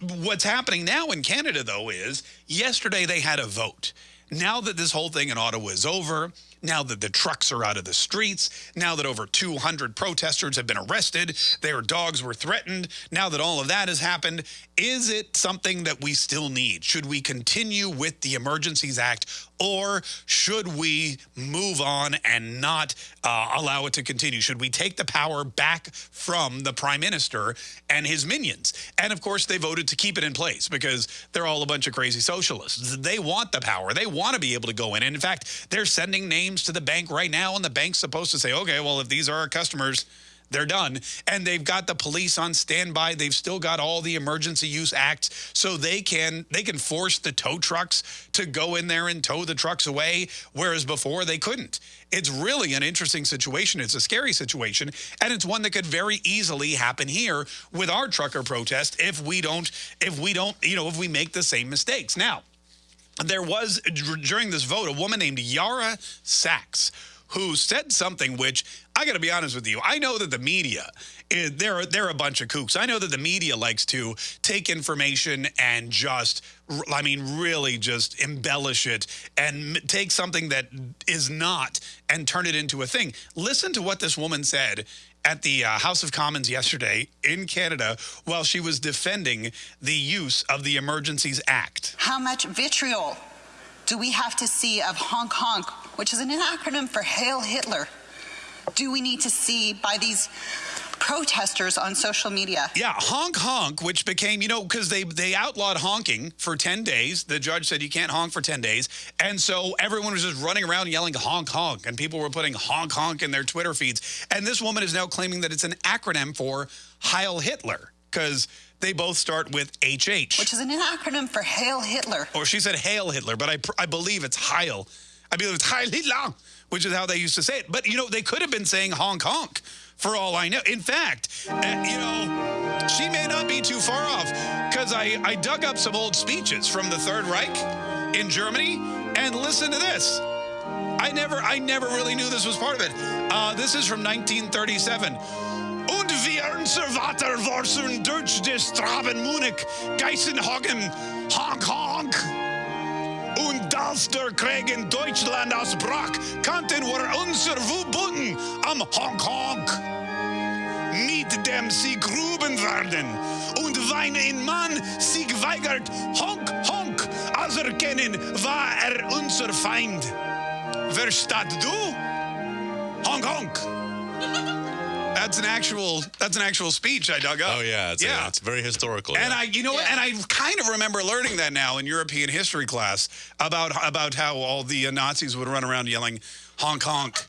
what's happening now in Canada, though, is yesterday they had a vote. Now that this whole thing in Ottawa is over, now that the trucks are out of the streets, now that over 200 protesters have been arrested, their dogs were threatened, now that all of that has happened, is it something that we still need? Should we continue with the Emergencies Act or should we move on and not uh, allow it to continue? Should we take the power back from the prime minister and his minions? And of course, they voted to keep it in place because they're all a bunch of crazy socialists. They want the power. They to be able to go in. And in fact, they're sending names to the bank right now, and the bank's supposed to say, okay, well, if these are our customers, they're done. And they've got the police on standby. They've still got all the emergency use acts so they can they can force the tow trucks to go in there and tow the trucks away, whereas before they couldn't. It's really an interesting situation. It's a scary situation, and it's one that could very easily happen here with our trucker protest if we don't if we don't, you know, if we make the same mistakes. Now, there was during this vote a woman named Yaara Saks who said something which I got to be honest with you. I know that the media, eh, they're, they're a bunch of kooks. I know that the media likes to take information and just, I mean, really just embellish it and take something that is not and turn it into a thing. Listen to what this woman said at the uh, House of Commons yesterday in Canada while she was defending the use of the Emergencies Act. How much vitriol do we have to see of honk honk, which is an acronym for Hail Hitler? Do we need to see by these protesters on social media. Yeah, honk honk, which became, you know, because they, they outlawed honking for 10 days. The judge said you can't honk for 10 days. And so everyone was just running around yelling honk honk, and people were putting honk honk in their Twitter feeds. And this woman is now claiming that it's an acronym for Heil Hitler, because they both start with HH. Which is an acronym for Hail Hitler. Or she said Hail Hitler, but I, I believe it's Heil. I believe it's Heil Hitler, which is how they used to say it. But, you know, they could have been saying honk honk for all I know. In fact, uh, you know, she may not be too far off because I, I dug up some old speeches from the Third Reich in Germany and listen to this. I never, I never really knew this was part of it. Uh, this is from 1937. Und wir Vater waren Deutsch des Straben Munich, Geisenhagen, Honk Honk. Als der Krieg in Deutschland ausbrach, kannten wir unser Wubunden am Honk. Mit dem sie gruben werden. Und wenn ein Mann sich weigert, Honk Honk anerkennen, war er unser Feind. Verstaat du? Honk Honk. That's an actual that's an actual speech I dug up. Oh yeah, it's, yeah. A, it's very historical. And yeah. I you know yeah. and I kind of remember learning that now in European history class about about how all the uh, Nazis would run around yelling honk honk